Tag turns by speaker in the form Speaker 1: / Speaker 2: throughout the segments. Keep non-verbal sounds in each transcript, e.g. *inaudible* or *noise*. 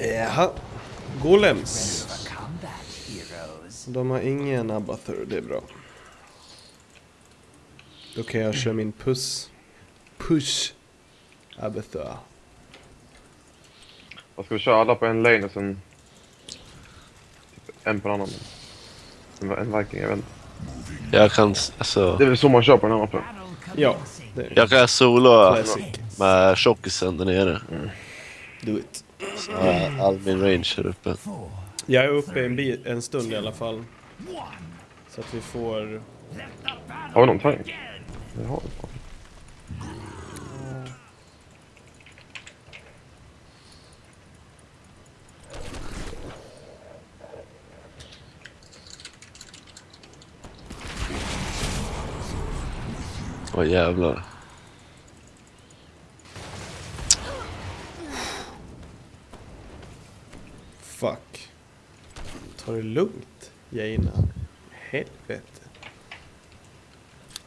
Speaker 1: Jaha. Golems.
Speaker 2: Combat, heroes.
Speaker 1: De har ingen Abathur, det är bra. Då kan jag köra min puss. Push. Abathur.
Speaker 3: Jag ska vi köra alla på en lane och sen... Typ en på en annan. En, en viking, jag vet inte.
Speaker 4: Jag kan, alltså,
Speaker 3: Det är väl så man kör på den här mappen.
Speaker 1: Ja, det är
Speaker 4: jag kan soloa
Speaker 1: Classic.
Speaker 4: med tjockisen där nere.
Speaker 1: Do it.
Speaker 4: Så har jag all min range här uppe.
Speaker 1: Jag är uppe en, en stund i alla fall. Så att vi får...
Speaker 3: Har vi någon tank? Det har vi.
Speaker 4: Åh jävlar.
Speaker 1: Fuck. Ta det lugnt, Jaina. Helvete.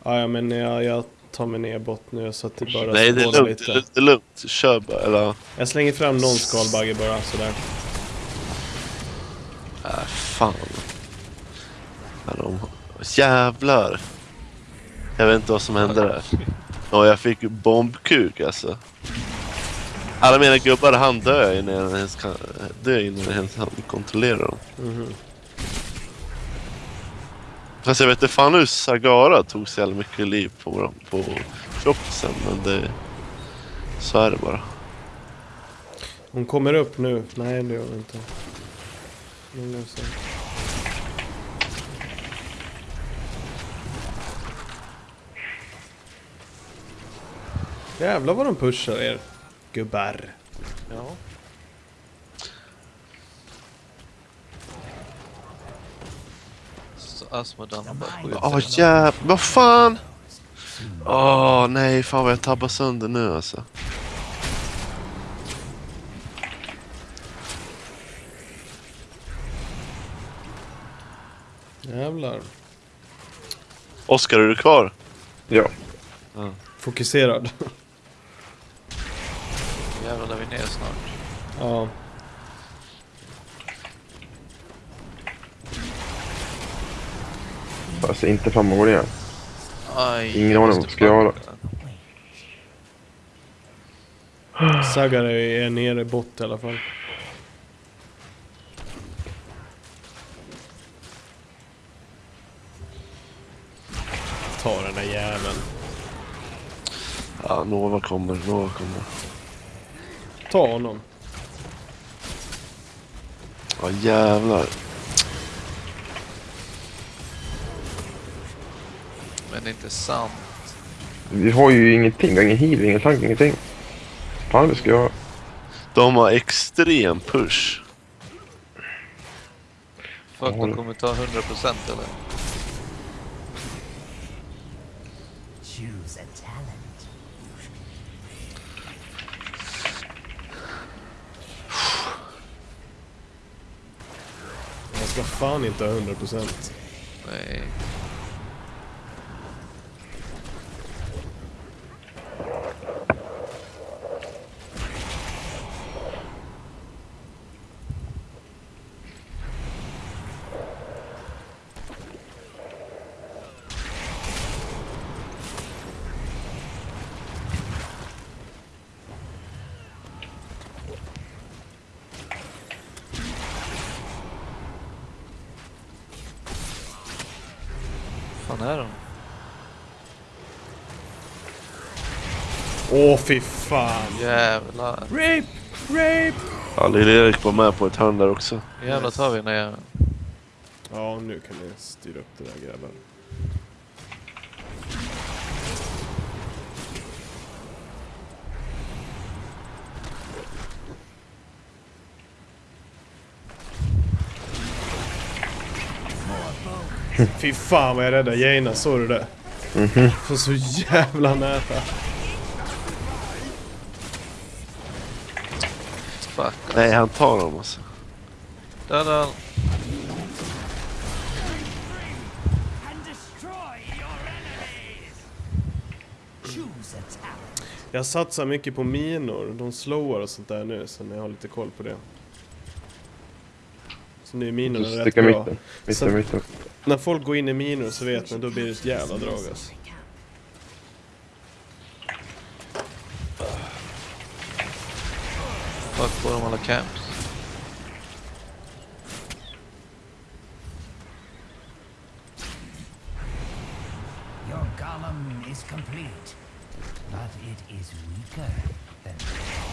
Speaker 1: Ja, ja, men jag, jag tar mig ner bort nu så att det bara
Speaker 4: Nej det är lugnt, det är- det är lugnt. Kör bara. Eller,
Speaker 1: Jag slänger fram någon skalbagge bara sådär.
Speaker 4: äh, fan. Ja, de, jävlar. Jag vet inte vad som hände där. Och jag fick bombkuk alltså. Alla mina gubbar han dör innan ens kan, dör innan ens hann kontrollera dem.
Speaker 1: Mhm.
Speaker 4: Fast jag vet inte fan hur Sagara tog så jävla mycket liv på, dem- på tjockisen men det... Så är det bara.
Speaker 1: Hon kommer upp nu. Nej, det gör hon inte. Så. Jävlar vad de pushar er. Gubbar.
Speaker 5: Ja. Så Asmodan har bara skjutit
Speaker 4: Åh
Speaker 5: den.
Speaker 4: jävlar, vad fan! Åh nej, fan vad jag tabbar sönder nu alltså.
Speaker 1: Jävlar.
Speaker 4: Oskar, är du kvar?
Speaker 3: Ja.
Speaker 1: Fokuserad. *laughs*
Speaker 5: Jävlar där vi ner snart.
Speaker 1: ja.
Speaker 3: Jag ser inte fram emot det.
Speaker 5: Aj,
Speaker 3: Ingen aning ska jag göra. *sighs*
Speaker 1: Sagar är nere bort i alla fall. Ta den där jäveln.
Speaker 4: Ja, Nova kommer, Nova kommer.
Speaker 1: Ta honom.
Speaker 4: Ja jävlar.
Speaker 5: Men det är inte sant.
Speaker 3: Vi har ju ingenting. Vi har ingen heal, ingen tank, ingenting. Fan vi ska göra.
Speaker 4: De har extrem push.
Speaker 5: Fuck, de kommer ta 100% eller?
Speaker 2: Choose a talent.
Speaker 1: Jag ska fan inte 100%.
Speaker 5: Nej. fan är de?
Speaker 1: Åh fy fan.
Speaker 5: Jävlar.
Speaker 1: Rape! Rape!
Speaker 4: Ja, Lill-Erik var med på ett hörn där också.
Speaker 5: Jävlar tar vi där jäveln.
Speaker 1: Ja, nu kan ni styra upp det där grabbar. Fy fan vad jag räddade Jaina, såg du det? För så jävla nära.
Speaker 5: Fuck.
Speaker 4: Nej, han tar dem alltså.
Speaker 5: Döda han.
Speaker 1: Jag satsar mycket på minor. De slowar och sånt där nu, så ni har lite koll på det. Så nu är minorna rätt bra.
Speaker 3: mitten. Mitten, mitten.
Speaker 1: När folk går in i minor så vet man, då blir det ett jävla drag alltså.
Speaker 5: Fuck på dem alla camps.
Speaker 2: Your golem is complete, but it is weaker than
Speaker 5: Fan,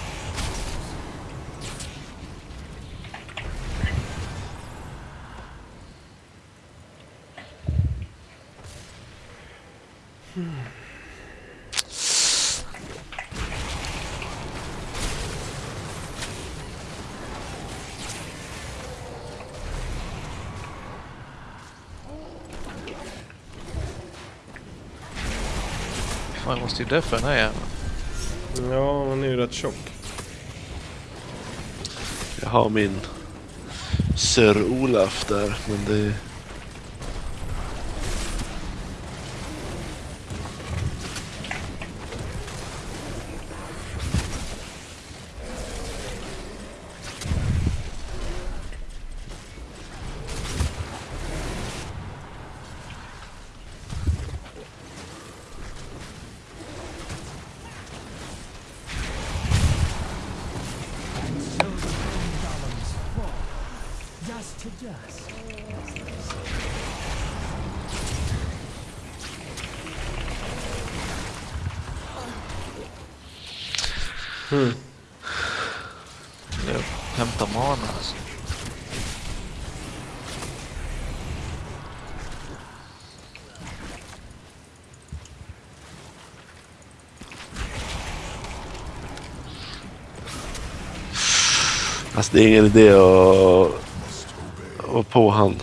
Speaker 5: jag måste ju deffa den här jäveln.
Speaker 1: Ja, han är ju rätt tjock.
Speaker 4: Jag har min Sir Olaf där, men det...
Speaker 5: Jag hämtar mana alltså.
Speaker 4: Alltså det är ingen idé att vara på han.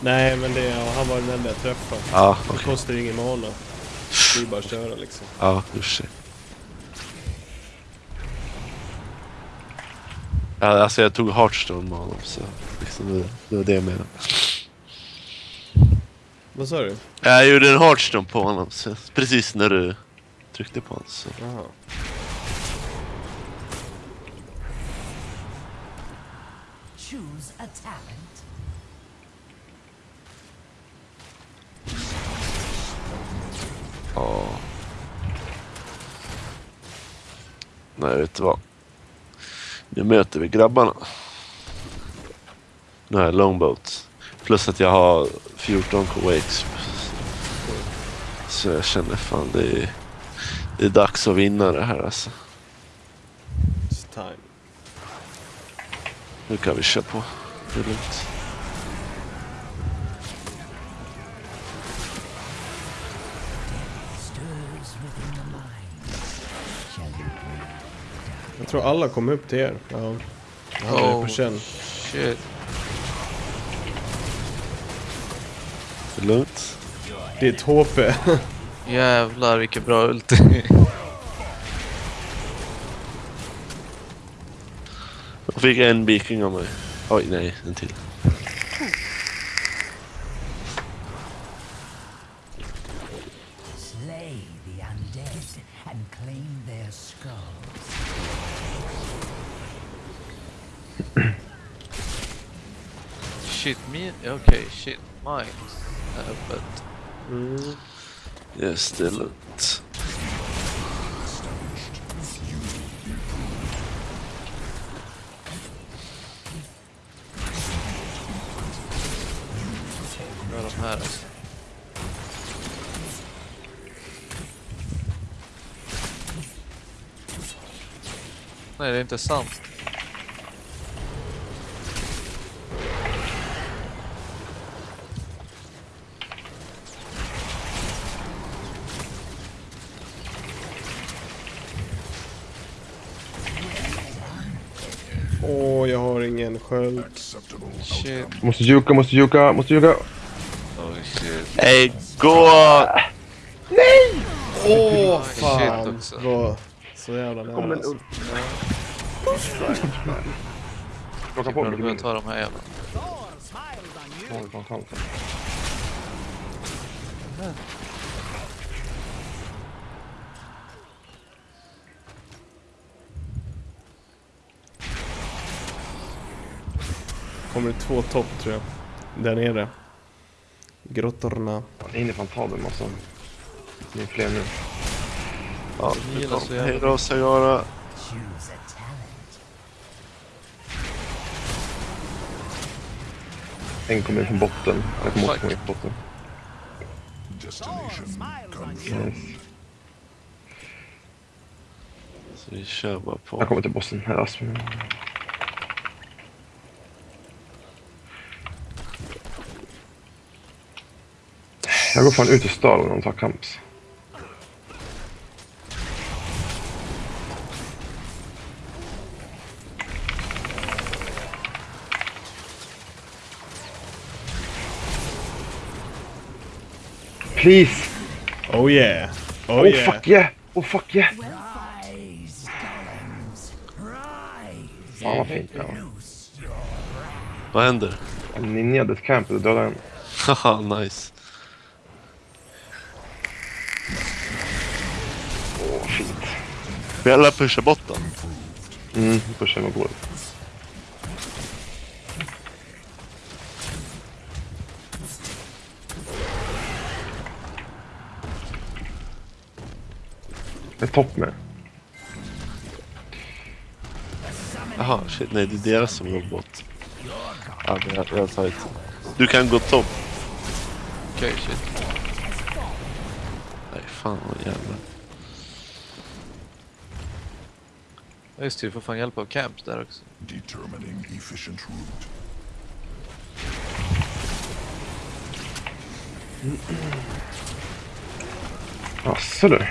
Speaker 1: Nej, men det, ja, han var den enda jag träffade.
Speaker 4: Ja,
Speaker 1: Det
Speaker 4: okej.
Speaker 1: kostar ju ingen mana. Det är bara att köra liksom.
Speaker 4: Ja, sig. Ja, alltså jag tog Hearthstone med honom så liksom det, det var det jag menade.
Speaker 1: Vad sa du?
Speaker 4: Jag gjorde en Hearthstone på honom så precis när du tryckte på honom så.
Speaker 1: Jaha.
Speaker 2: Choose a talent.
Speaker 4: Ja. Nej, vet du vad? Nu möter vi grabbarna. Nu har jag longboat. Plus att jag har 14 K-Wakes. Så jag känner fan det är, det är dags att vinna det här alltså.
Speaker 1: It's time.
Speaker 4: Nu kan vi köra på. Det är lugnt.
Speaker 1: Tror alla kom upp till er. Ja. Jag hade det på känn.
Speaker 5: shit.
Speaker 4: Det är lugnt.
Speaker 1: Ditt HP. *laughs*
Speaker 5: Jävlar vilken bra ulti.
Speaker 4: Jag fick en viking av mig. Oj, nej, en till.
Speaker 5: Shit me. Okej, shit mines. Uh, but
Speaker 1: Mm.
Speaker 4: Yes, lugnt.
Speaker 5: vad är de här alltså? Nej, det är inte sant.
Speaker 1: Åh, jag har ingen sköld.
Speaker 5: Shit.
Speaker 3: Måste juka, måste juka, måste juka.
Speaker 5: Oh shit.
Speaker 4: Hej, gå!
Speaker 1: Åh,
Speaker 5: Shit
Speaker 1: fan.
Speaker 5: också.
Speaker 1: Var så jävla nära
Speaker 3: Kom en
Speaker 1: alltså.
Speaker 3: ulf. Plocka på mig.
Speaker 5: du behöver ta de här jävlarna.
Speaker 3: Ta, ta, ta, ta.
Speaker 1: Kommer det två topp tror jag. Där nere. Grottorna.
Speaker 3: Fan, in i Fantabel alltså. Ni är fler nu.
Speaker 4: Ja, Hej då Sagara.
Speaker 2: Choose a talent.
Speaker 3: En kommer från botten. Jag kommer också komma från botten. Yes.
Speaker 4: Så vi kör bara på.
Speaker 3: Jag kommer till bossen. Här är Aspen. Jag går fan ut ur staden och tar kamps. Please!
Speaker 1: Oh yeah! Oh,
Speaker 3: Oh,
Speaker 1: yeah!
Speaker 3: fuck yeah! Oh fuck yeah! Fan vad fint det var.
Speaker 4: Vad händer?
Speaker 3: Han ninjade ett camp och dödade en.
Speaker 4: Haha, *laughs* nice.
Speaker 3: Åh, fint.
Speaker 4: Vi alla pushar botten.
Speaker 3: Mm, pushar med går. Det är topp med.
Speaker 4: Jaha, shit. Nej, det är deras som går bort. Ja, det är, jag tar inte. Du kan gå topp.
Speaker 5: Okej, shit.
Speaker 4: Nej, fan vad jävla.
Speaker 5: Ja, Just det, du får fan hjälp av camps där också.
Speaker 6: Determining efficient route.
Speaker 3: Jaså du.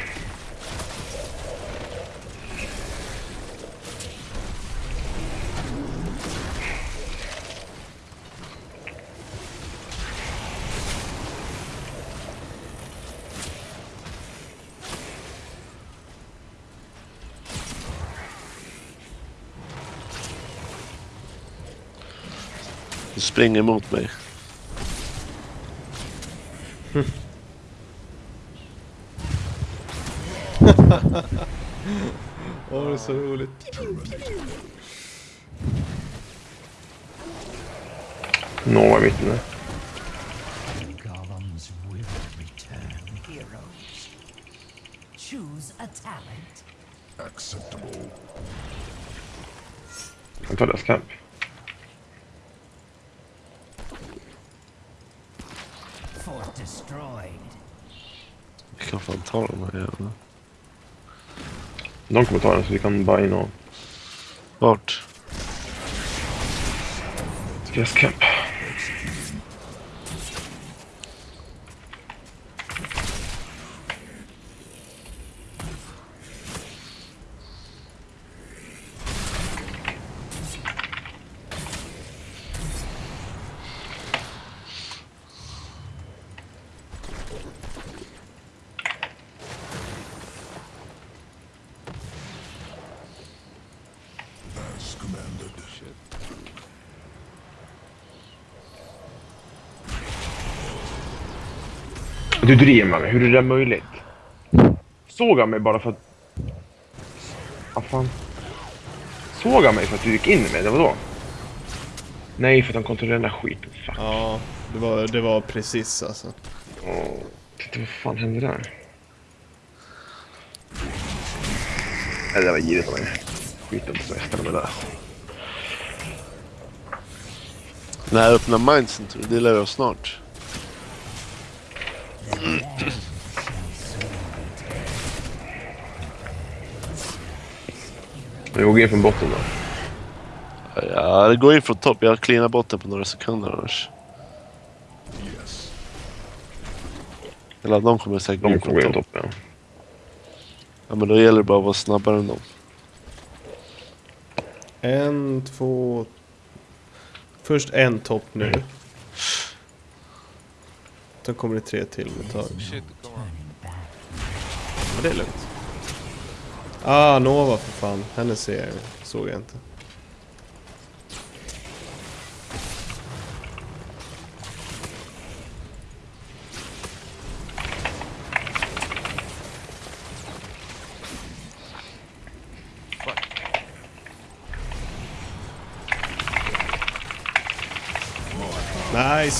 Speaker 4: Springer emot mig. *laughs*
Speaker 1: Åh, det är så roligt.
Speaker 3: Nova i mitten där.
Speaker 2: golems will return heroes.
Speaker 4: Ta de här jävla.
Speaker 3: De kommer ta den så vi kan bara in och...
Speaker 4: Vart?
Speaker 3: Deras camp. Du driver med mig. Hur är det där möjligt? Såg han mig bara för att... Vad fan? Såg han mig för att du gick in med det? Vadå? Nej, för att han kontrollerar den där skiten. Fuck.
Speaker 1: Ja, det var, det var precis alltså.
Speaker 3: Åh, titta vad fan hände där? Nej, det var girigt av mig. Skiten på semestern med det där.
Speaker 4: Den här öppna mindsen tror du, det lär oss snart.
Speaker 3: Vi går in från botten då.
Speaker 4: Ja, det går in från topp. Jag cleanar botten på några sekunder annars.
Speaker 6: Yes.
Speaker 4: Eller de kommer säkert
Speaker 3: De
Speaker 4: in
Speaker 3: kommer
Speaker 4: från topp.
Speaker 3: topp, ja.
Speaker 4: Ja, men då gäller det bara att vara snabbare än dem.
Speaker 1: En, två... Först en topp nu. Sen kommer det tre till ett tag.
Speaker 5: Shit, det kommer.
Speaker 2: Turning back.
Speaker 1: Men det är lugnt. Ah, Nova för fan. Henne ser jag, såg jag inte.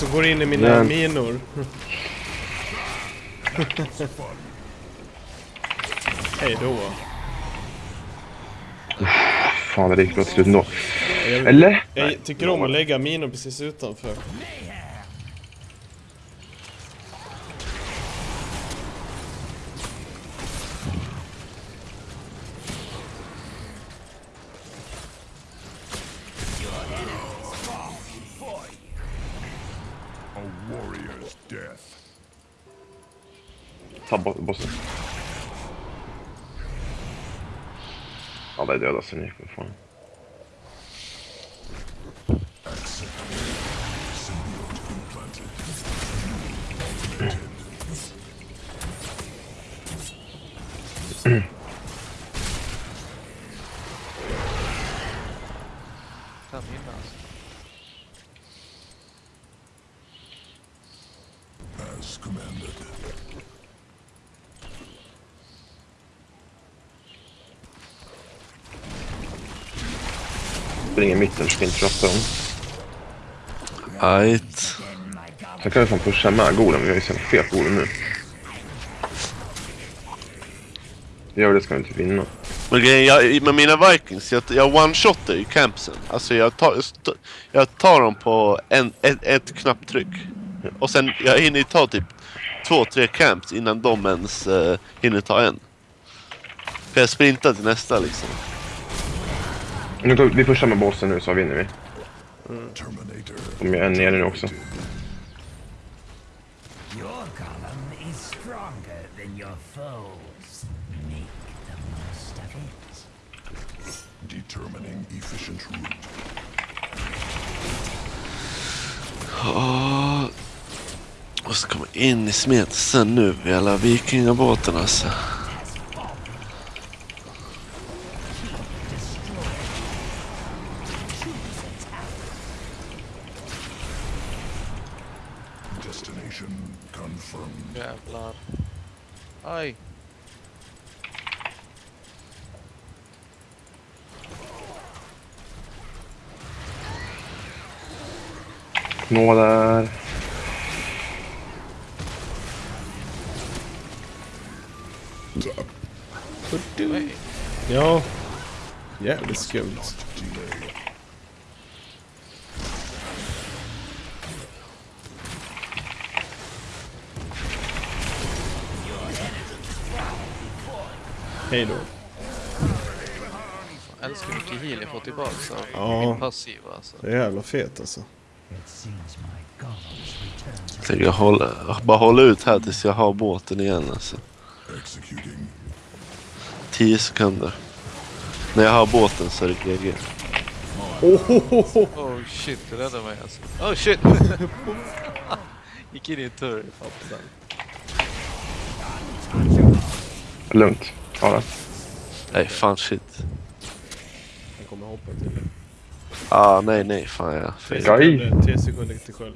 Speaker 1: Och går in i mina
Speaker 3: Ja.
Speaker 1: minor. Hej då.
Speaker 3: Fan, det gick bra till slut ändå. Eller?
Speaker 1: jag tycker om att lägga minor precis utanför.
Speaker 3: Ta bo- bossen. Alla är döda så ni för Springer i mitten, ska inte rasta dem.
Speaker 4: Ajt.
Speaker 3: Sen kan vi fan pusha med golem, vi har ju så fet golem nu. Gör det ska vi inte vinna.
Speaker 4: Men grejen, jag, med mina vikings, jag, jag one-shotar ju campsen. Alltså jag tar, jag tar dem på en, ett, ett knapptryck. Och sen, jag hinner ju ta typ två, tre camps innan de ens uh, hinner ta en. För jag sprintar till nästa liksom.
Speaker 3: Nu går, vi pushar med bossen nu så vinner vi.
Speaker 6: Terminator.
Speaker 3: De är nere nu också.
Speaker 2: Your column is stronger than your foes. Make the most of it.
Speaker 6: Determining efficient route.
Speaker 4: Åh. Och så komma in i smeten nu, jävla vikingabåten alltså.
Speaker 3: Nå där.
Speaker 1: Ja. Jävligt skumt. Hej då.
Speaker 5: Jag älskar hur mycket heal jag får tillbaka av
Speaker 1: Ja.
Speaker 5: min passiva alltså.
Speaker 1: Det är jävla fet alltså.
Speaker 2: It seems my golems return to
Speaker 4: Så jag håller, bara hålla ut här tills jag har båten igen alltså.
Speaker 6: Executing.
Speaker 4: 10 sekunder. När jag har båten så är det GG.
Speaker 5: Oh shit, det räddade mig alltså. Oh shit! *laughs* Gick in i en turr. Fattar.
Speaker 3: Lugnt.
Speaker 4: Nej fan shit.
Speaker 1: Han kommer hoppa till.
Speaker 4: Ah nej nej fan ja.
Speaker 1: Tre sekunder, tre sekunder till sköld.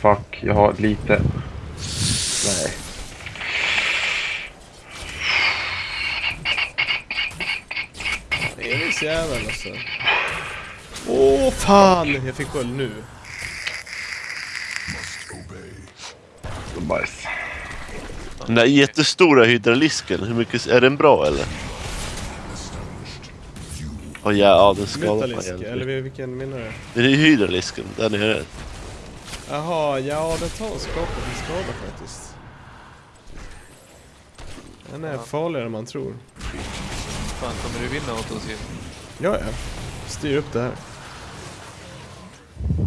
Speaker 3: Fuck, jag har lite... Nej.
Speaker 1: Elis jävel alltså. Åh fan! Jag fick sköld nu.
Speaker 4: Den där jättestora hydralisken, hur mycket, är den bra eller?
Speaker 6: You
Speaker 4: Åh ja, ja den skadar mig
Speaker 1: Metalisk, eller
Speaker 4: egentligen.
Speaker 1: vilken menar du?
Speaker 4: Det är hydralisken, där nere.
Speaker 1: Jaha, ja det tar och skapar en skada faktiskt. Den är farligare än man tror.
Speaker 5: Fan, kommer du vinna åt oss igen?
Speaker 1: Ja, ja. Styr upp det här.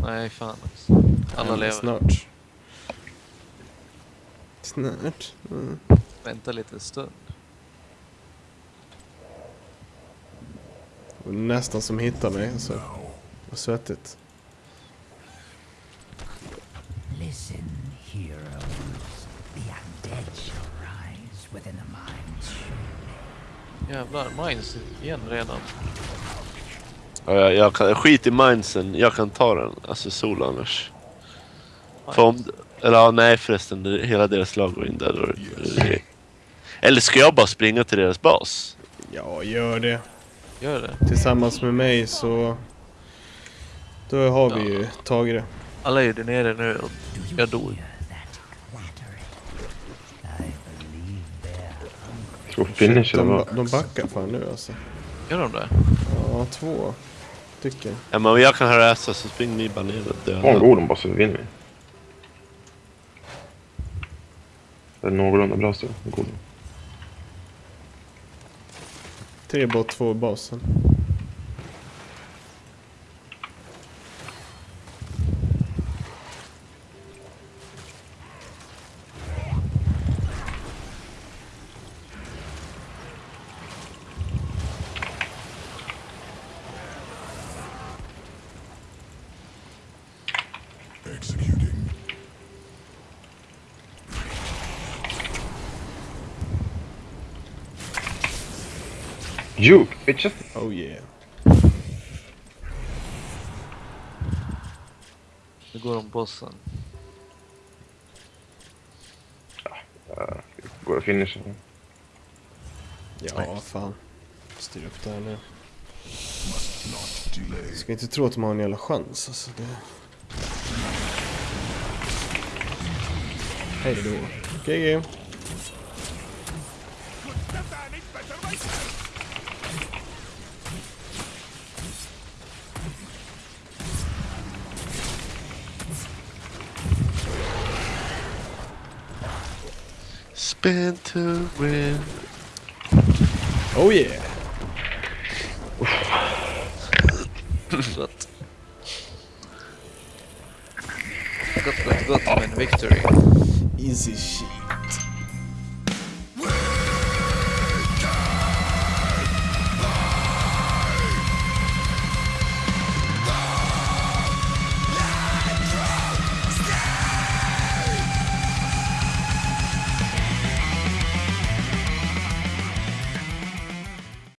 Speaker 5: Nej, fan. Alla lever.
Speaker 1: Snart. Snart. Mm.
Speaker 5: Vänta lite stund.
Speaker 1: Det var Nästan som hittar mig. Alltså.
Speaker 6: now.
Speaker 1: Vad svettigt.
Speaker 2: Listen, heroes. The undead shall rise within the mines.
Speaker 5: Jävlar, mines igen redan.
Speaker 4: Ja, jag, jag kan, skit i mindsen, jag kan ta den. Alltså sol annars. För om, eller ja, nej förresten, hela deras lag går in där. Det, eller ska jag bara springa till deras bas?
Speaker 1: Ja, gör det.
Speaker 5: Gör det.
Speaker 1: Tillsammans med mig så... Då har vi ju tagit det.
Speaker 5: Alla är ju där nere nu och jag dog.
Speaker 3: Tror finish
Speaker 1: De, ba- de backar fan nu alltså.
Speaker 5: Gör de det?
Speaker 1: Ja, två stycken.
Speaker 4: Ja, men om jag kan harassa så spring ni bara ner och
Speaker 3: Ta en
Speaker 4: döda.
Speaker 3: god så vinner vi. Det är någorlunda bra stund. God.
Speaker 1: Tre bort, två i basen.
Speaker 3: Juke, bitches!
Speaker 1: Oh yeah.
Speaker 5: Nu går de bossen.
Speaker 3: Går att finisha.
Speaker 1: Ja, fan. Styr upp det här nu.
Speaker 6: Must not delay.
Speaker 1: Ska inte tro att de har en jävla chans alltså. Det... Hej då. GG.
Speaker 4: been to win.
Speaker 1: Oh yeah.
Speaker 5: gut. Got got gut, mein Victory.
Speaker 1: Easy shit.